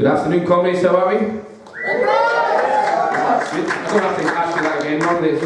Good afternoon, comrades. How are we? That's good. I don't have to ask you that again. It's.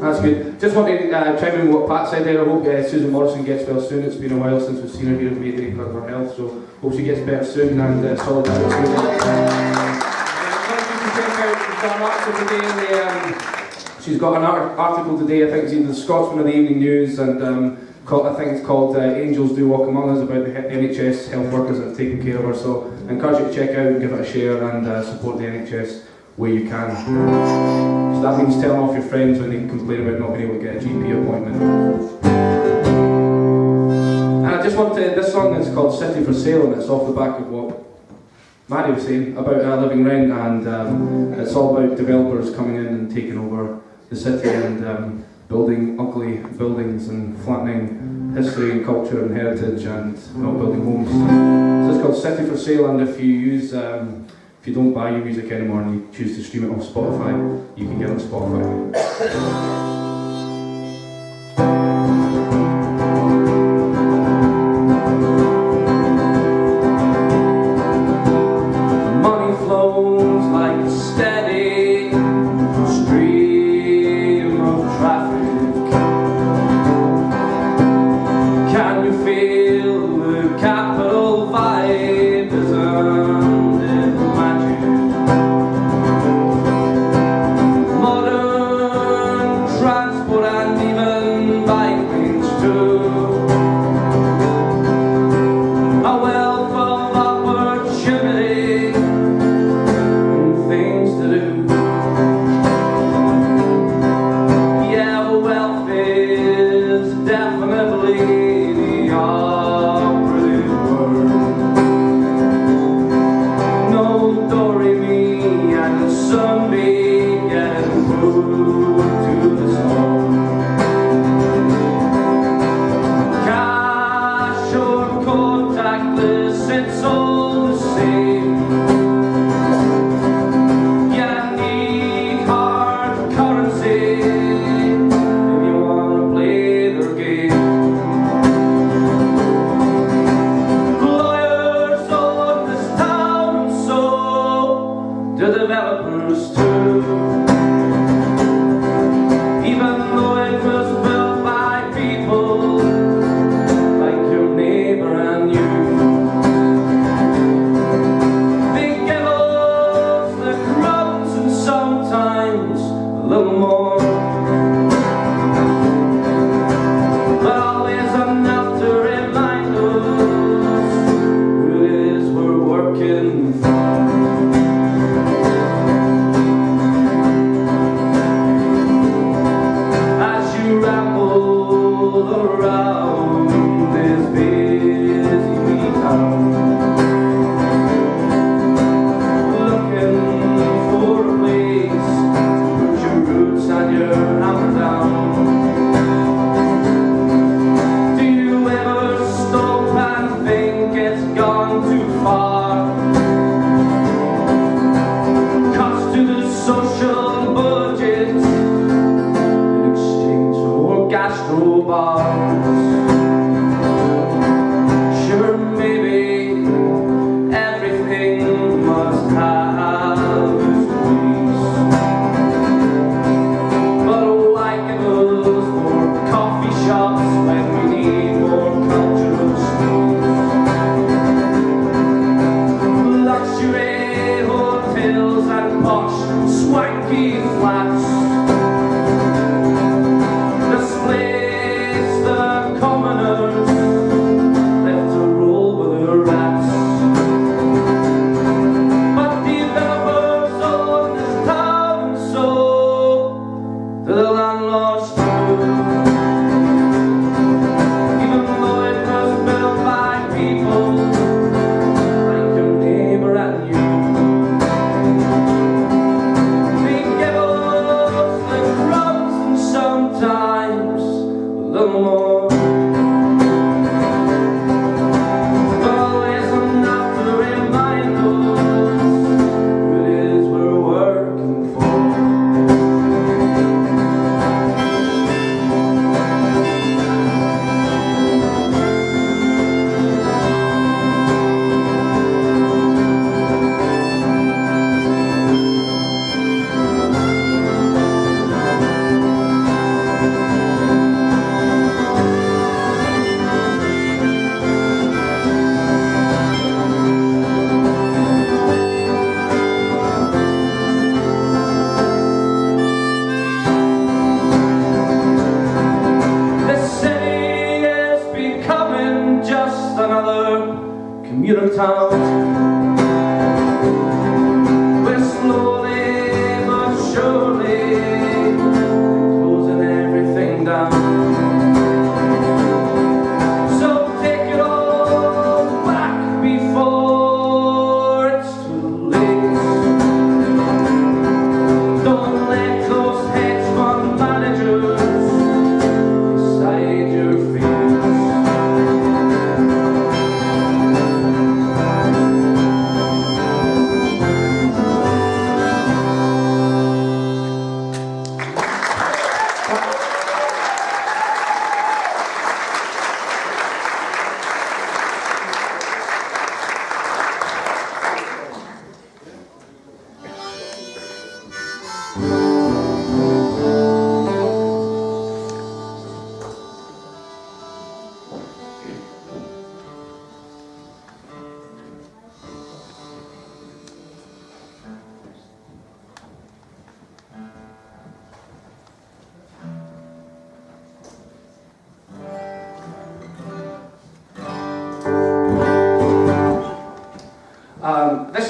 That's good. Just want to uh, chime in what Pat said there. I hope uh, Susan Morrison gets well soon. It's been a while since we've seen her here in Mayday because of her health, so hope she gets better soon and uh, solidarity. Today, um, she's got an art- article today, I think it's in the Scotsman of the Evening News, and um, I think it's called uh, Angels Do Walk Among Us about the NHS health workers that have taken care of her. So I encourage you to check out and give it a share and uh, support the NHS where you can. So that means telling off your friends when they complain about not being able to get a GP appointment. And I just want to, this song is called City for Sale and it's off the back of what Maddie was saying about uh, living rent and um, it's all about developers coming in and taking over the city and um, building ugly buildings and flattening history and culture and heritage and not building homes. So it's called City for Sale and if you use um, if you don't buy your music anymore and you choose to stream it on Spotify, you can get it on Spotify. another commuter town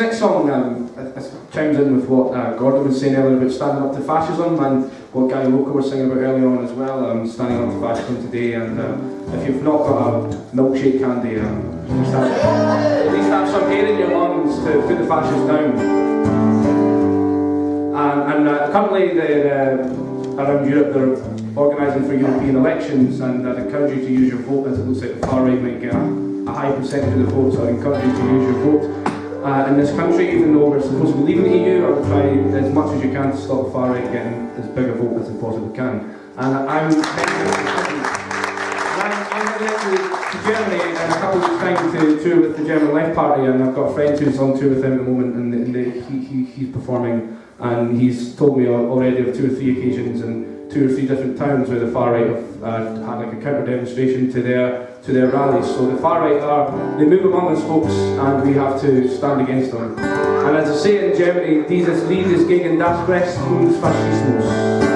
next song um, it- it chimes in with what uh, Gordon was saying earlier about standing up to fascism and what Guy Loco was singing about earlier on as well. Um, standing up to fascism today, and uh, if you've not got a milkshake candy, um, at, least have, at least have some air in your lungs to put the fascists down. And, and uh, currently, they're, uh, around Europe, they're organising for European elections, and I'd encourage you to use your vote, as it looks like the far right might get a, a high percentage of the vote, so I encourage you to use your vote. Uh, in this country, even though we're supposed to be leaving the EU, I will try as much as you can to stop the far right getting as big a vote as they possibly can. And I'm to, Germany in a couple of time to tour with the German Left Party, and I've got a friend who's on tour with him at the moment, and, and they, he, he, he's performing, and he's told me already of two or three occasions in two or three different towns where the far right have uh, had like a counter demonstration to their to their rallies. So the far right are they move among us, folks, and we have to stand against them. And as I say in Germany, dieses Lied ist gegen das Recht und Faschismus.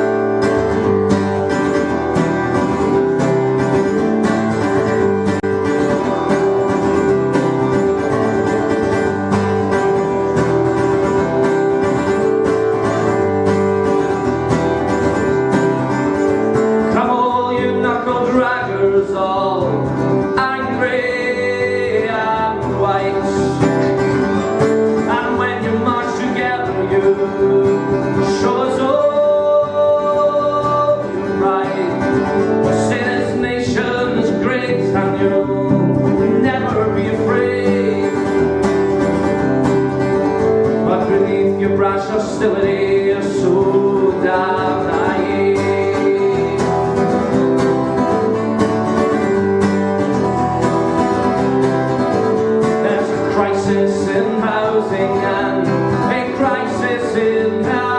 Crisis in housing and a crisis in health.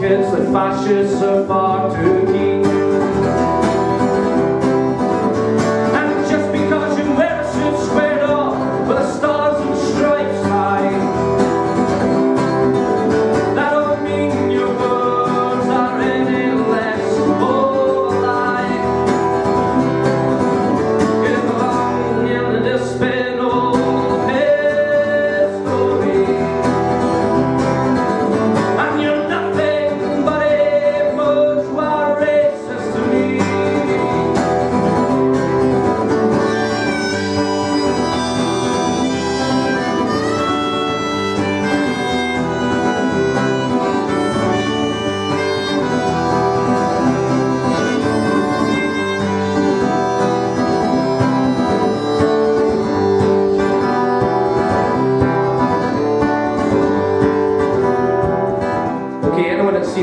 Kids, the fascists are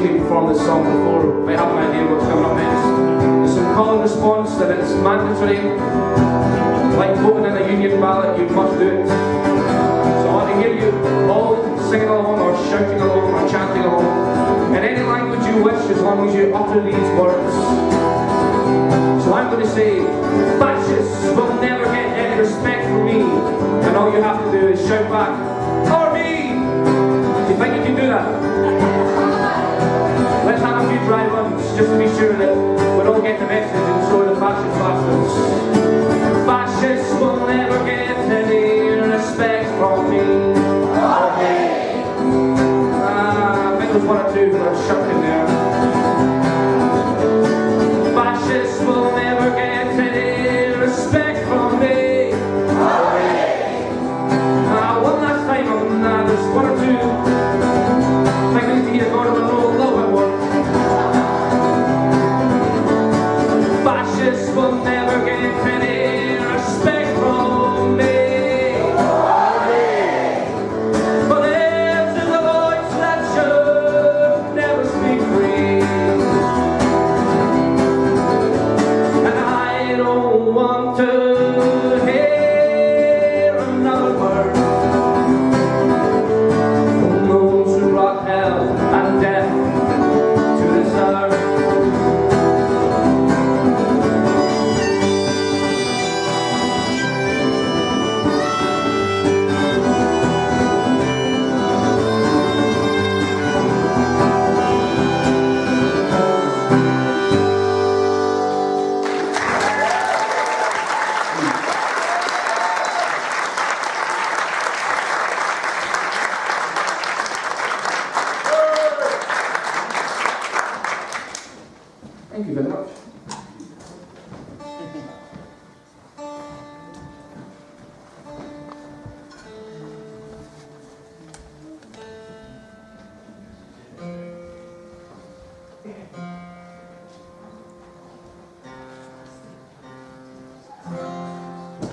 on this song before we have an idea what's coming up next. There's some call and response that it's mandatory. Like voting in a union ballot, you must do it. So I want to hear you all singing along or shouting along or chanting along in any language you wish as long as you utter these words. So I'm going to say, fascists will never get any respect from me. And all you have to do is shout back, or me! Do you think you can do that? Just to be sure that we all get the message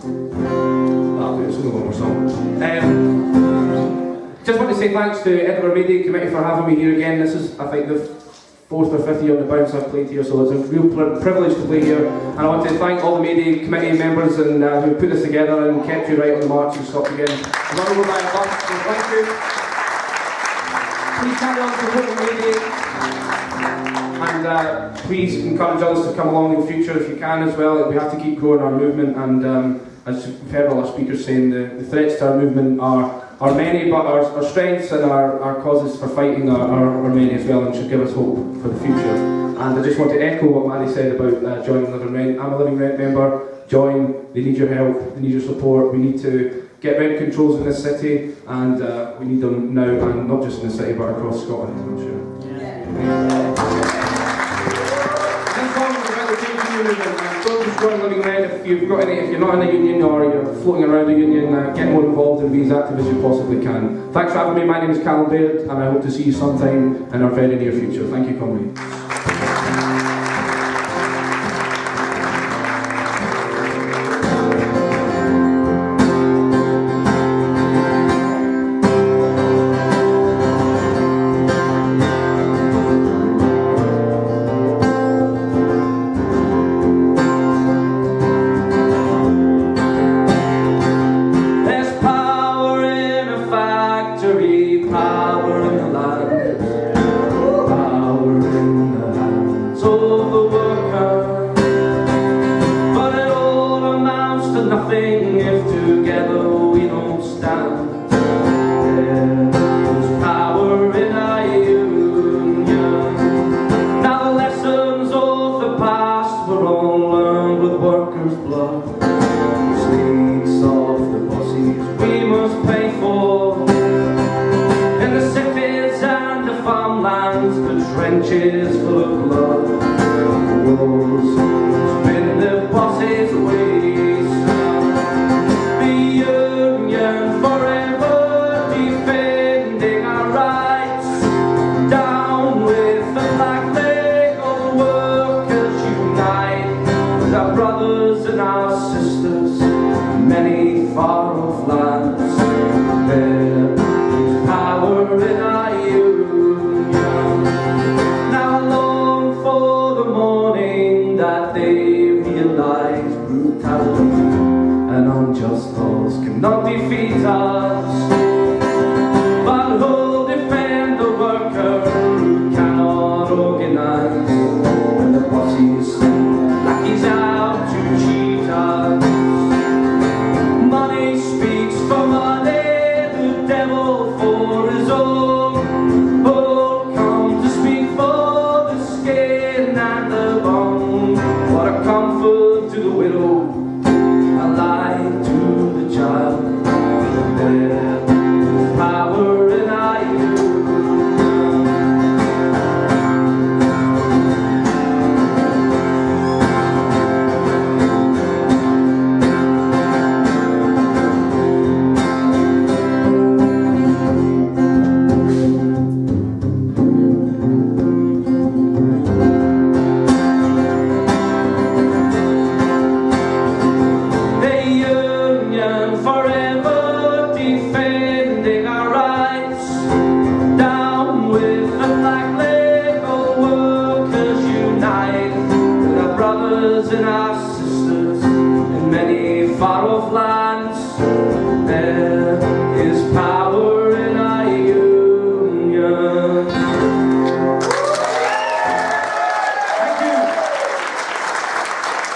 Um, just want to say thanks to Edinburgh May Day Committee for having me here again. This is, I think, the fourth or fifth year on the bounce I've played here, so it's a real pri- privilege to play here. And I want to thank all the media committee members and uh, who put this together and kept you right on the march and stopped again. Thank you. Please carry on supporting the media. And uh, please encourage others to come along in the future if you can as well. We have to keep growing our movement and um, as we've heard all our speakers saying, the, the threats to our movement are, are many, but our, our strengths and our, our causes for fighting are, are, are many as well and should give us hope for the future. And I just want to echo what Maddie said about uh, joining Living Rent. I'm a Living Rent member. Join. They need your help. They need your support. We need to get rent controls in this city and uh, we need them now and not just in the city but across Scotland, I'm sure. This song is about the trade union movement and don't just join Living Rent if you've got any, if you're not in a union or you're floating around a union, uh, get more involved and be as active as you possibly can. Thanks for having me, my name is Callum Baird and I hope to see you sometime in our very near future. Thank you, Conway.